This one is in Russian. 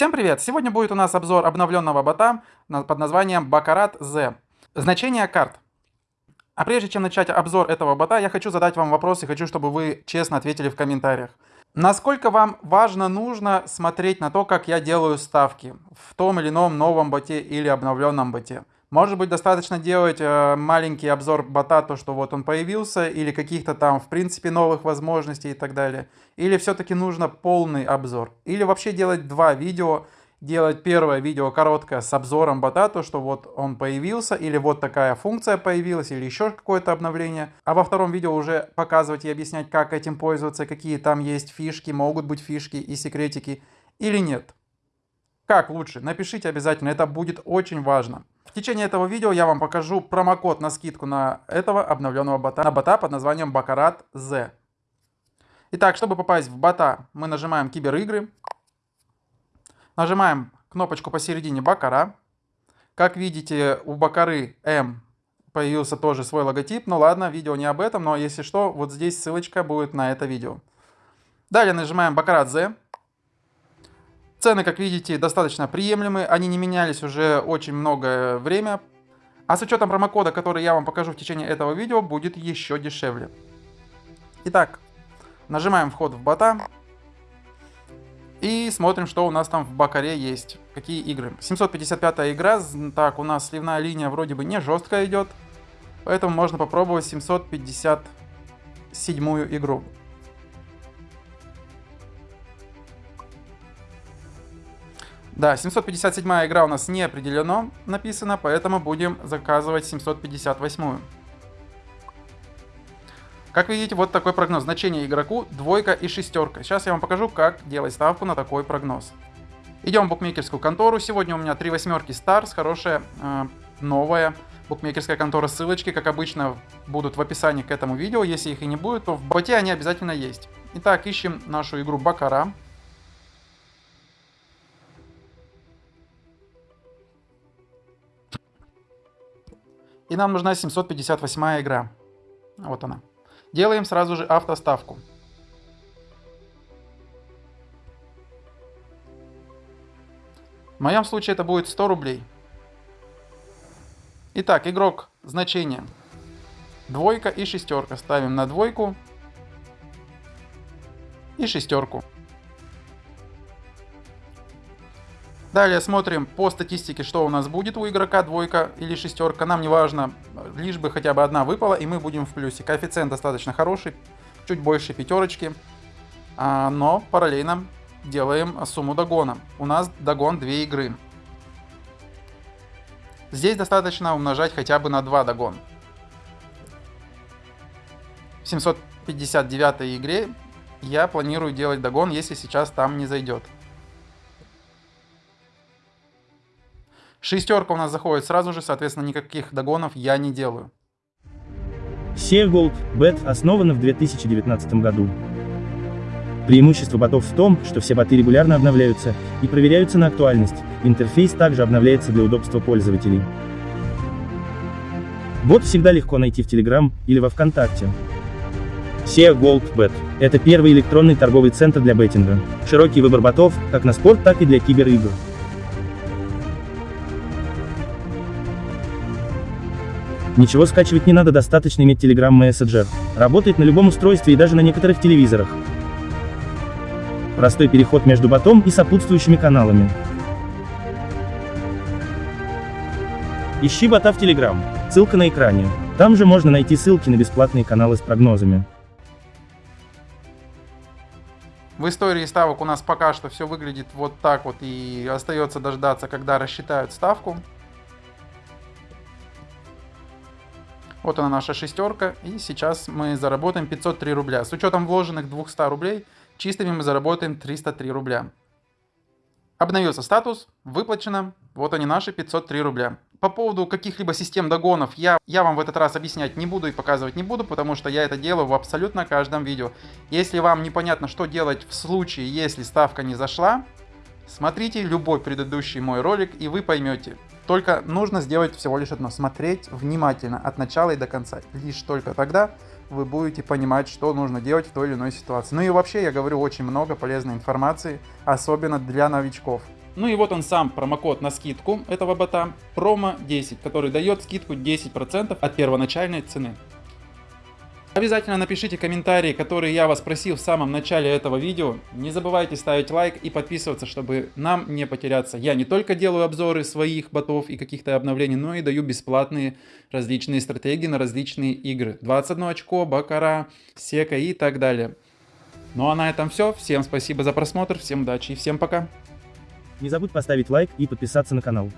Всем привет! Сегодня будет у нас обзор обновленного бота под названием Baccarat Z. Значение карт. А прежде чем начать обзор этого бота, я хочу задать вам вопрос и хочу, чтобы вы честно ответили в комментариях. Насколько вам важно, нужно смотреть на то, как я делаю ставки в том или ином новом боте или обновленном боте? Может быть, достаточно делать э, маленький обзор бота, то, что вот он появился, или каких-то там, в принципе, новых возможностей и так далее. Или все-таки нужно полный обзор. Или вообще делать два видео, делать первое видео короткое с обзором бота, то, что вот он появился, или вот такая функция появилась, или еще какое-то обновление. А во втором видео уже показывать и объяснять, как этим пользоваться, какие там есть фишки, могут быть фишки и секретики, или нет. Как лучше? Напишите обязательно, это будет очень важно. В течение этого видео я вам покажу промокод на скидку на этого обновленного бота, на бота под названием Baccarat Z. Итак, чтобы попасть в бота, мы нажимаем киберигры, нажимаем кнопочку посередине Бакара. Как видите, у Бакары М появился тоже свой логотип. Ну ладно, видео не об этом, но если что, вот здесь ссылочка будет на это видео. Далее нажимаем Baccarat Z. Цены, как видите, достаточно приемлемые, они не менялись уже очень многое время. А с учетом промокода, который я вам покажу в течение этого видео, будет еще дешевле. Итак, нажимаем вход в бота. И смотрим, что у нас там в Бакаре есть. Какие игры. 755 игра. Так, у нас сливная линия вроде бы не жесткая идет. Поэтому можно попробовать 757 игру. Да, 757 игра у нас не определено написано, поэтому будем заказывать 758. -ю. Как видите, вот такой прогноз. Значение игроку двойка и шестерка. Сейчас я вам покажу, как делать ставку на такой прогноз. Идем в букмекерскую контору. Сегодня у меня три восьмерки Stars, хорошая, э, новая букмекерская контора. Ссылочки, как обычно, будут в описании к этому видео. Если их и не будет, то в боте они обязательно есть. Итак, ищем нашу игру Бакара. И нам нужна 758 игра. Вот она. Делаем сразу же автоставку. В моем случае это будет 100 рублей. Итак, игрок, значение. Двойка и шестерка. Ставим на двойку и шестерку. Далее смотрим по статистике, что у нас будет у игрока, двойка или шестерка. Нам не важно, лишь бы хотя бы одна выпала, и мы будем в плюсе. Коэффициент достаточно хороший, чуть больше пятерочки. А, но параллельно делаем сумму догона. У нас догон 2 игры. Здесь достаточно умножать хотя бы на 2 догон. В 759 игре я планирую делать догон, если сейчас там не зайдет. Шестерка у нас заходит сразу же, соответственно, никаких догонов я не делаю. Gold Bet основана в 2019 году. Преимущество ботов в том, что все боты регулярно обновляются и проверяются на актуальность, интерфейс также обновляется для удобства пользователей. Бот всегда легко найти в Telegram или во Вконтакте. SEA Gold Bet – это первый электронный торговый центр для беттинга. Широкий выбор ботов, как на спорт, так и для киберигр. Ничего скачивать не надо, достаточно иметь Telegram Messenger. Работает на любом устройстве и даже на некоторых телевизорах. Простой переход между ботом и сопутствующими каналами. Ищи бота в Telegram. Ссылка на экране. Там же можно найти ссылки на бесплатные каналы с прогнозами. В истории ставок у нас пока что все выглядит вот так вот и остается дождаться, когда рассчитают ставку. Вот она наша шестерка, и сейчас мы заработаем 503 рубля. С учетом вложенных 200 рублей, чистыми мы заработаем 303 рубля. Обновился статус, выплачено, вот они наши 503 рубля. По поводу каких-либо систем догонов я, я вам в этот раз объяснять не буду и показывать не буду, потому что я это делаю в абсолютно каждом видео. Если вам непонятно, что делать в случае, если ставка не зашла, смотрите любой предыдущий мой ролик и вы поймете. Только нужно сделать всего лишь одно, смотреть внимательно от начала и до конца. Лишь только тогда вы будете понимать, что нужно делать в той или иной ситуации. Ну и вообще, я говорю очень много полезной информации, особенно для новичков. Ну и вот он сам промокод на скидку этого бота, промо 10, который дает скидку 10% от первоначальной цены. Обязательно напишите комментарии, которые я вас просил в самом начале этого видео. Не забывайте ставить лайк и подписываться, чтобы нам не потеряться. Я не только делаю обзоры своих ботов и каких-то обновлений, но и даю бесплатные различные стратегии на различные игры. 21 очко, Бакара, Сека и так далее. Ну а на этом все. Всем спасибо за просмотр, всем удачи и всем пока. Не забудь поставить лайк и подписаться на канал.